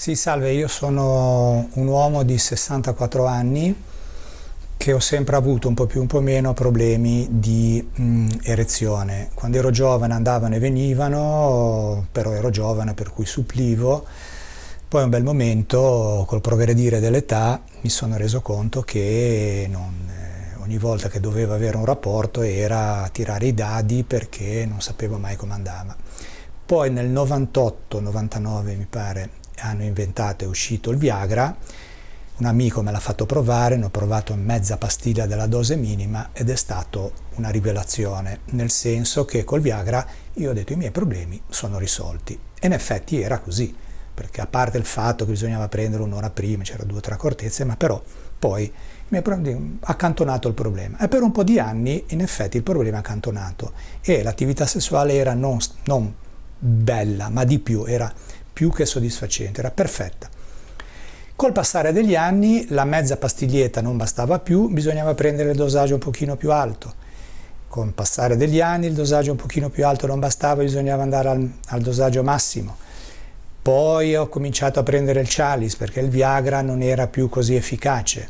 Sì, salve, io sono un uomo di 64 anni che ho sempre avuto un po' più un po' meno problemi di mh, erezione. Quando ero giovane andavano e venivano, però ero giovane per cui supplivo. Poi un bel momento, col progredire dell'età, mi sono reso conto che non, eh, ogni volta che dovevo avere un rapporto era tirare i dadi perché non sapevo mai come andava. Poi nel 98-99 mi pare hanno inventato, è uscito il Viagra, un amico me l'ha fatto provare, ne ho provato mezza pastiglia della dose minima ed è stato una rivelazione, nel senso che col Viagra io ho detto i miei problemi sono risolti. E in effetti era così, perché a parte il fatto che bisognava prendere un'ora prima, c'era due o tre accortezze, ma però poi mi ha accantonato il problema. E per un po' di anni in effetti il problema è accantonato e l'attività sessuale era non, non bella, ma di più, era più che soddisfacente, era perfetta. Col passare degli anni la mezza pastiglietta non bastava più, bisognava prendere il dosaggio un pochino più alto. Con il passare degli anni il dosaggio un pochino più alto non bastava, bisognava andare al, al dosaggio massimo. Poi ho cominciato a prendere il Chalice perché il Viagra non era più così efficace.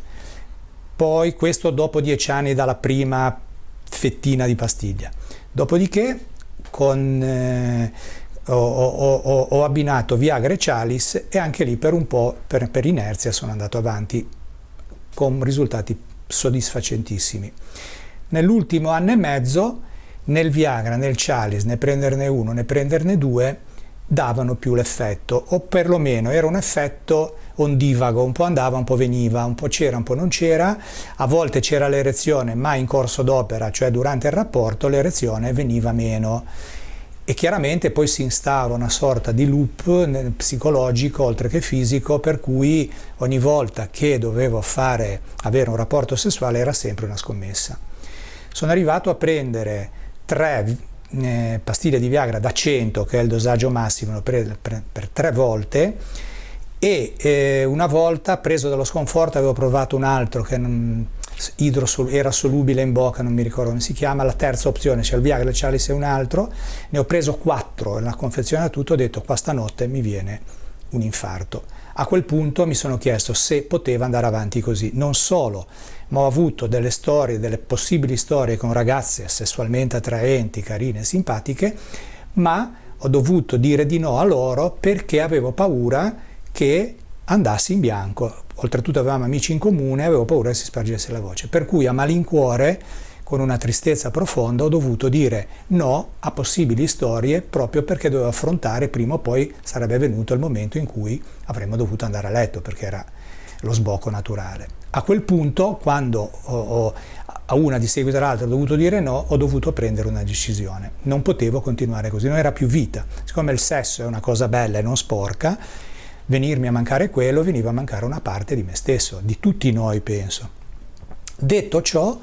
Poi questo dopo dieci anni dalla prima fettina di pastiglia. Dopodiché con, eh, ho, ho, ho, ho, abbinato Viagra e Chalice e anche lì per un po', per, per inerzia, sono andato avanti con risultati soddisfacentissimi. Nell'ultimo anno e mezzo nel Viagra, nel Chalice, né prenderne uno né prenderne due, davano più l'effetto, o perlomeno era un effetto ondivago, un po' andava, un po' veniva, un po' c'era, un po' non c'era, a volte c'era l'erezione, ma in corso d'opera, cioè durante il rapporto, l'erezione veniva meno e chiaramente poi si instaura una sorta di loop psicologico oltre che fisico per cui ogni volta che dovevo fare, avere un rapporto sessuale era sempre una scommessa. Sono arrivato a prendere tre eh, pastiglie di Viagra da 100 che è il dosaggio massimo per, per, per tre volte e eh, una volta preso dallo sconforto avevo provato un altro che non, era solubile in bocca, non mi ricordo come si chiama, la terza opzione, c'è il Viagra, il e un altro, ne ho preso quattro nella confezione tutto, ho detto qua stanotte mi viene un infarto. A quel punto mi sono chiesto se poteva andare avanti così, non solo, ma ho avuto delle storie, delle possibili storie con ragazze sessualmente attraenti, carine, simpatiche, ma ho dovuto dire di no a loro perché avevo paura che andassi in bianco, oltretutto avevamo amici in comune, avevo paura che si spargesse la voce, per cui a malincuore, con una tristezza profonda, ho dovuto dire no a possibili storie proprio perché dovevo affrontare, prima o poi sarebbe venuto il momento in cui avremmo dovuto andare a letto, perché era lo sbocco naturale. A quel punto, quando ho, ho, a una di seguito all'altra ho dovuto dire no, ho dovuto prendere una decisione. Non potevo continuare così, non era più vita. Siccome il sesso è una cosa bella e non sporca, venirmi a mancare quello, veniva a mancare una parte di me stesso, di tutti noi penso. Detto ciò,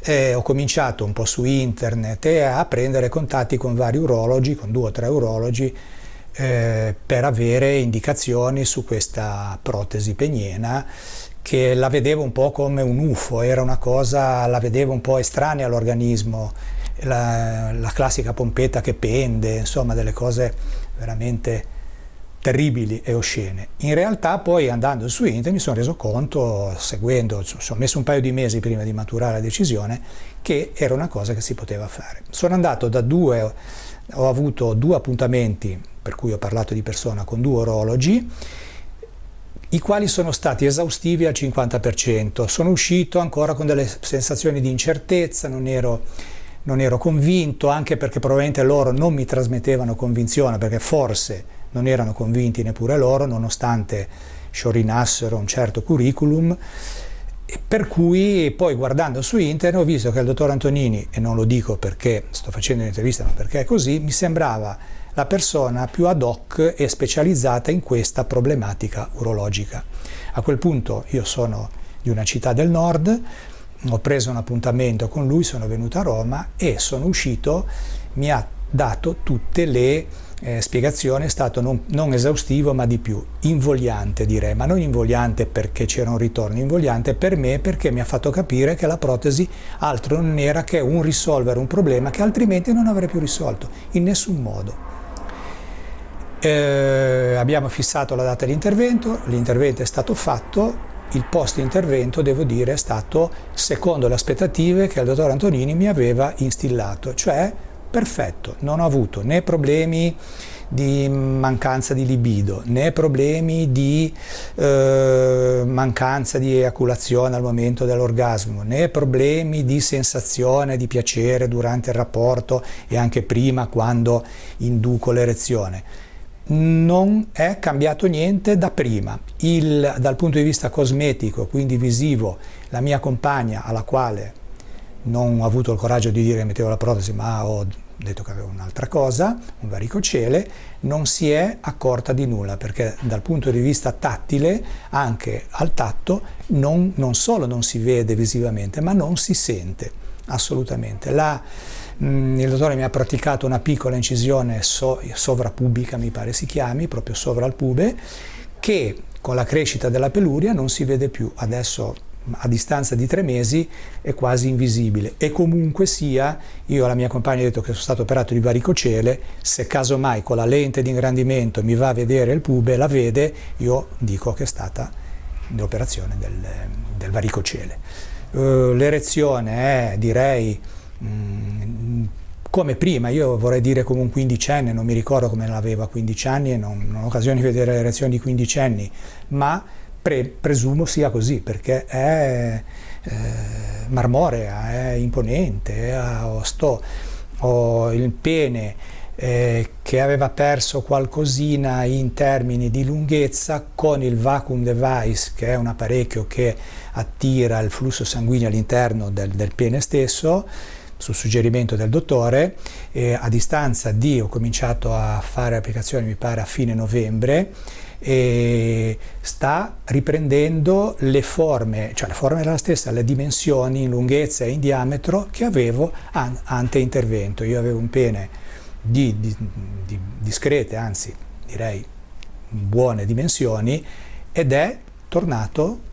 eh, ho cominciato un po' su internet e a prendere contatti con vari urologi, con due o tre urologi, eh, per avere indicazioni su questa protesi peniena che la vedevo un po' come un UFO, era una cosa, la vedevo un po' estranea all'organismo, la, la classica pompetta che pende, insomma delle cose veramente terribili e oscene. In realtà poi andando su internet mi sono reso conto, seguendo, ci ho messo un paio di mesi prima di maturare la decisione, che era una cosa che si poteva fare. Sono andato da due, ho avuto due appuntamenti, per cui ho parlato di persona, con due orologi, i quali sono stati esaustivi al 50%. Sono uscito ancora con delle sensazioni di incertezza, non ero, non ero convinto, anche perché probabilmente loro non mi trasmettevano convinzione, perché forse non erano convinti neppure loro, nonostante sciorinassero un certo curriculum, per cui poi guardando su internet ho visto che il dottor Antonini, e non lo dico perché sto facendo un'intervista, ma perché è così, mi sembrava la persona più ad hoc e specializzata in questa problematica urologica. A quel punto io sono di una città del nord, ho preso un appuntamento con lui, sono venuto a Roma e sono uscito, mi ha dato tutte le eh, spiegazioni, è stato non, non, esaustivo ma di più, invogliante direi, ma non invogliante perché c'era un ritorno, invogliante per me perché mi ha fatto capire che la protesi altro non era che un risolvere un problema che altrimenti non avrei più risolto, in nessun modo. Eh, abbiamo fissato la data di intervento, l'intervento è stato fatto, il post intervento devo dire è stato secondo le aspettative che il dottor Antonini mi aveva instillato, cioè perfetto, non ho avuto né problemi di mancanza di libido, né problemi di eh, mancanza di eiaculazione al momento dell'orgasmo, né problemi di sensazione di piacere durante il rapporto e anche prima quando induco l'erezione. Non è cambiato niente da prima. Il, dal punto di vista cosmetico, quindi visivo, la mia compagna alla quale non ho avuto il coraggio di dire che mettevo la protesi ma ho detto che avevo un'altra cosa, un varicocele, non si è accorta di nulla perché dal punto di vista tattile, anche al tatto, non, non solo non si vede visivamente, ma non si sente assolutamente. La, mm, il dottore mi ha praticato una piccola incisione so, sovrapubica, mi pare si chiami, proprio sovra il pube, che con la crescita della peluria non si vede più. Adesso a distanza di tre mesi è quasi invisibile. E comunque sia io alla mia compagna ho detto che sono stato operato di varicocele. Se casomai con la lente di ingrandimento mi va a vedere il pube la vede io dico che è stata l'operazione del, del, varicocele. Uh, l'erezione è direi mh, mm, come prima, io vorrei dire come un quindicenne, non mi ricordo come l'avevo a 15 anni e non, non ho occasione di vedere l'erezione di quindicenni, ma Pre, presumo sia così perché è eh, marmorea, è imponente, ho, sto, ho il pene eh, che aveva perso qualcosina in termini di lunghezza con il vacuum device che è un apparecchio che attira il flusso sanguigno all'interno del, del pene stesso su suggerimento del dottore, eh, a distanza di, ho cominciato a fare applicazioni mi pare a fine novembre, sta riprendendo le forme, cioè la forma è la stessa, le dimensioni in lunghezza e in diametro che avevo ante intervento. Io avevo un pene di, di, di discrete, anzi direi buone dimensioni ed è tornato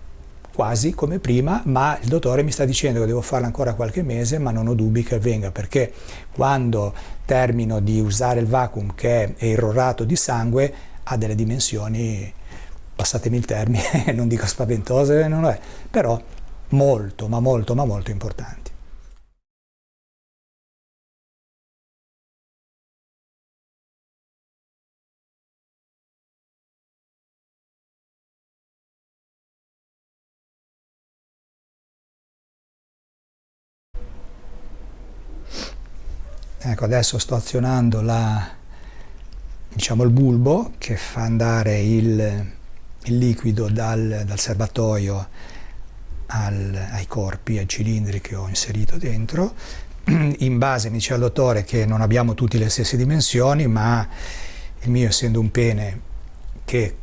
quasi come prima, ma il dottore mi sta dicendo che devo farlo ancora qualche mese, ma non ho dubbi che avvenga, perché quando termino di usare il vacuum che è errorato di sangue, ha delle dimensioni, passatemi il termine, non dico spaventose, non è, però molto, ma molto, ma molto importanti. Ecco, adesso sto azionando la, diciamo, il bulbo che fa andare il, il liquido dal, dal serbatoio al, ai corpi, ai cilindri che ho inserito dentro. In base mi diceva il dottore che non abbiamo tutti le stesse dimensioni, ma il mio essendo un pene che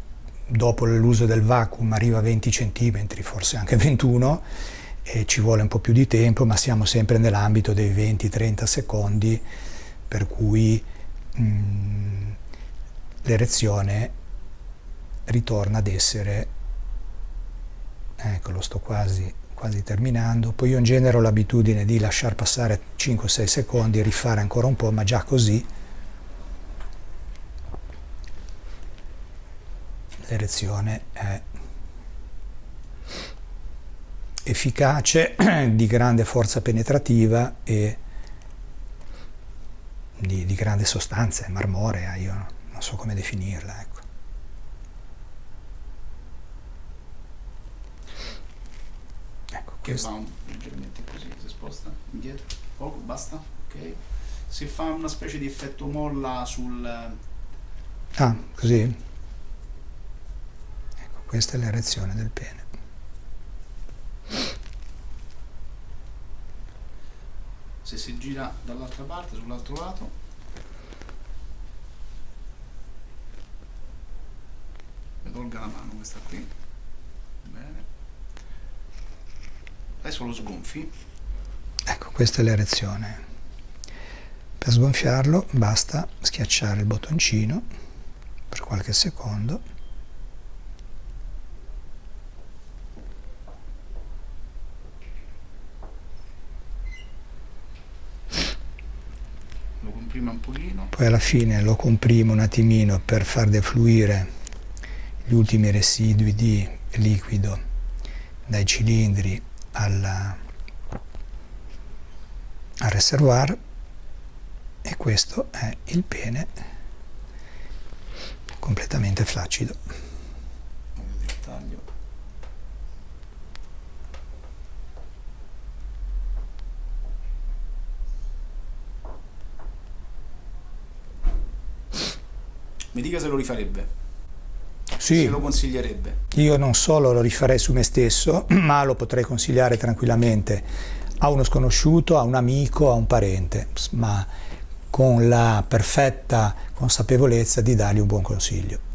dopo l'uso del vacuum arriva a 20 cm, forse anche 21, e ci vuole un po' più di tempo, ma siamo sempre nell'ambito dei 20-30 secondi, per cui mh, mm, l'erezione ritorna ad essere, ecco lo sto quasi, quasi terminando, poi io in genere ho l'abitudine di lasciar passare 5-6 secondi rifare ancora un po', ma già così l'erezione è efficace, di grande forza penetrativa e di, di grande sostanza, è marmorea, io non so come definirla. Ecco. ecco che va un, leggermente così, si sposta indietro, poco, basta, ok. Si fa una specie di effetto molla sul... Ah, così? Ecco, questa è l'erezione del pene. Se si gira dall'altra parte, sull'altro lato, tolga la mano questa qui. Bene. Adesso lo sgonfi. Ecco questa è l'erezione. Per sgonfiarlo basta schiacciare il bottoncino per qualche secondo. Lo comprime un pochino. Poi alla fine lo comprimo un attimino per far defluire gli ultimi residui di liquido dai cilindri alla, al reservoir e questo è il pene completamente flaccido. Mi dica se lo rifarebbe. Sì, Se lo consiglierebbe. io non solo lo rifarei su me stesso, ma lo potrei consigliare tranquillamente a uno sconosciuto, a un amico, a un parente, ma con la perfetta consapevolezza di dargli un buon consiglio.